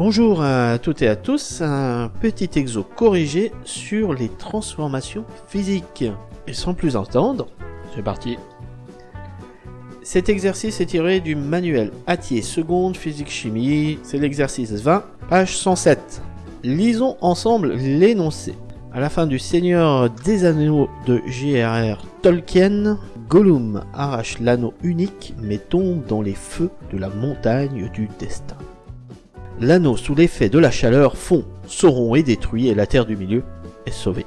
Bonjour à toutes et à tous, un petit exo corrigé sur les transformations physiques. Et sans plus entendre, c'est parti Cet exercice est tiré du manuel Attier seconde physique-chimie, c'est l'exercice 20, page 107. Lisons ensemble l'énoncé. À la fin du Seigneur des Anneaux de J.R.R. Tolkien, Gollum arrache l'anneau unique mais tombe dans les feux de la montagne du destin. L'anneau sous l'effet de la chaleur fond, Sauron est détruit et la Terre du Milieu est sauvée.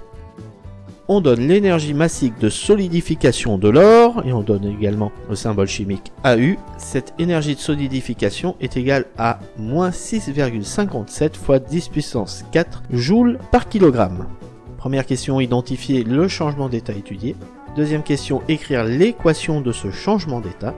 On donne l'énergie massique de solidification de l'or et on donne également le symbole chimique AU. Cette énergie de solidification est égale à moins 6,57 fois 10 puissance 4 joules par kilogramme. Première question, identifier le changement d'état étudié. Deuxième question, écrire l'équation de ce changement d'état.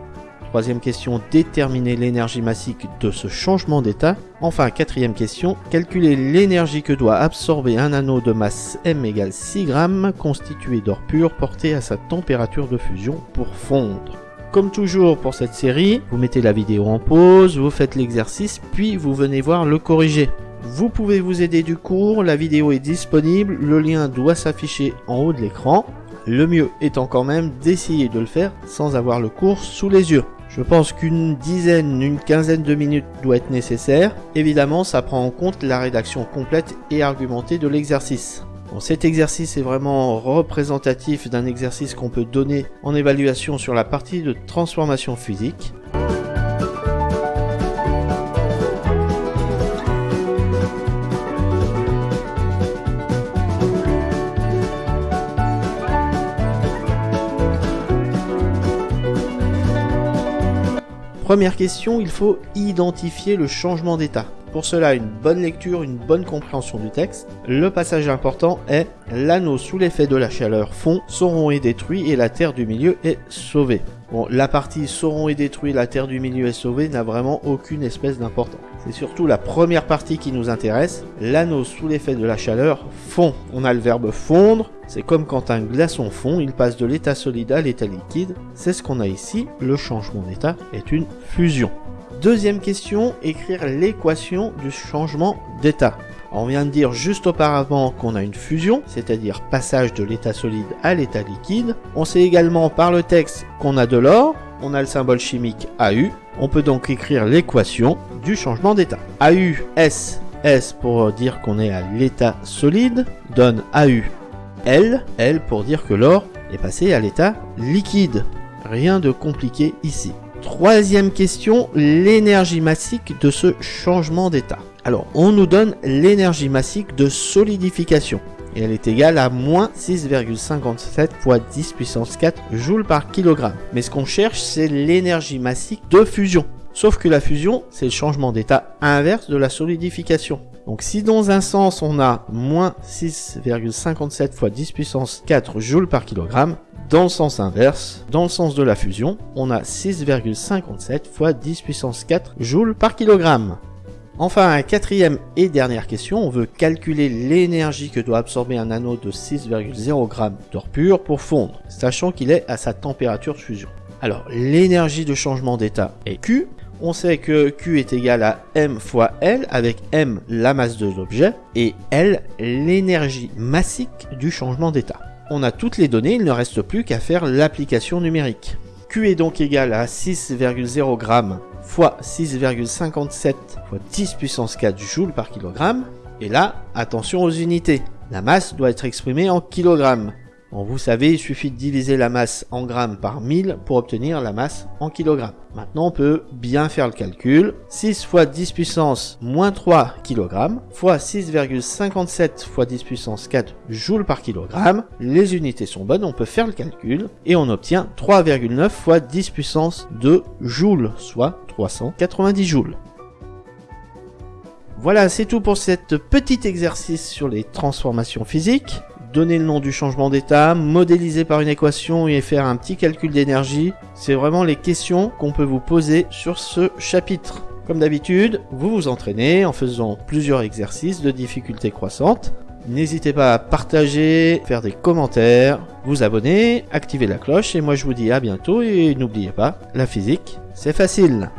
Troisième question, déterminer l'énergie massique de ce changement d'état. Enfin, quatrième question, calculer l'énergie que doit absorber un anneau de masse m égale 6 grammes constitué d'or pur porté à sa température de fusion pour fondre. Comme toujours pour cette série, vous mettez la vidéo en pause, vous faites l'exercice, puis vous venez voir le corriger. Vous pouvez vous aider du cours, la vidéo est disponible, le lien doit s'afficher en haut de l'écran. Le mieux étant quand même d'essayer de le faire sans avoir le cours sous les yeux. Je pense qu'une dizaine, une quinzaine de minutes doit être nécessaire. Évidemment, ça prend en compte la rédaction complète et argumentée de l'exercice. cet exercice est vraiment représentatif d'un exercice qu'on peut donner en évaluation sur la partie de transformation physique. Première question, il faut identifier le changement d'état. Pour cela, une bonne lecture, une bonne compréhension du texte. Le passage important est l'anneau sous l'effet de la chaleur fond, Sauron est détruit et la terre du milieu est sauvée. Bon, la partie Sauron est détruit, la terre du milieu est sauvée n'a vraiment aucune espèce d'importance. C'est surtout la première partie qui nous intéresse. L'anneau sous l'effet de la chaleur fond. On a le verbe fondre. C'est comme quand un glaçon fond, il passe de l'état solide à l'état liquide. C'est ce qu'on a ici. Le changement d'état est une fusion. Deuxième question, écrire l'équation du changement d'état. On vient de dire juste auparavant qu'on a une fusion, c'est-à-dire passage de l'état solide à l'état liquide. On sait également par le texte qu'on a de l'or, on a le symbole chimique AU. On peut donc écrire l'équation du changement d'état. AU, S, S pour dire qu'on est à l'état solide, donne AU, L, L pour dire que l'or est passé à l'état liquide. Rien de compliqué ici. Troisième question, l'énergie massique de ce changement d'état. Alors, on nous donne l'énergie massique de solidification et elle est égale à moins 6,57 fois 10 puissance 4 joules par kilogramme. Mais ce qu'on cherche, c'est l'énergie massique de fusion. Sauf que la fusion, c'est le changement d'état inverse de la solidification. Donc si dans un sens on a moins 6,57 fois 10 puissance 4 joules par kilogramme, dans le sens inverse, dans le sens de la fusion, on a 6,57 fois 10 puissance 4 joules par kilogramme. Enfin, quatrième et dernière question, on veut calculer l'énergie que doit absorber un anneau de 6,0 g d'or pur pour fondre, sachant qu'il est à sa température de fusion. Alors, l'énergie de changement d'état est Q. On sait que Q est égal à M fois L, avec M la masse de l'objet, et L l'énergie massique du changement d'état. On a toutes les données, il ne reste plus qu'à faire l'application numérique. Q est donc égal à 6,0 g fois 6,57 fois 10 puissance 4 joules par kilogramme. Et là, attention aux unités. La masse doit être exprimée en kilogrammes. Vous savez, il suffit de diviser la masse en grammes par 1000 pour obtenir la masse en kilogrammes. Maintenant, on peut bien faire le calcul. 6 fois 10 puissance moins 3 kg fois 6,57 fois 10 puissance 4 joules par kilogramme. Les unités sont bonnes, on peut faire le calcul et on obtient 3,9 fois 10 puissance 2 joules, soit 390 joules. Voilà, c'est tout pour cet petit exercice sur les transformations physiques donner le nom du changement d'état, modéliser par une équation et faire un petit calcul d'énergie. C'est vraiment les questions qu'on peut vous poser sur ce chapitre. Comme d'habitude, vous vous entraînez en faisant plusieurs exercices de difficulté croissante. N'hésitez pas à partager, faire des commentaires, vous abonner, activer la cloche et moi je vous dis à bientôt et n'oubliez pas, la physique, c'est facile.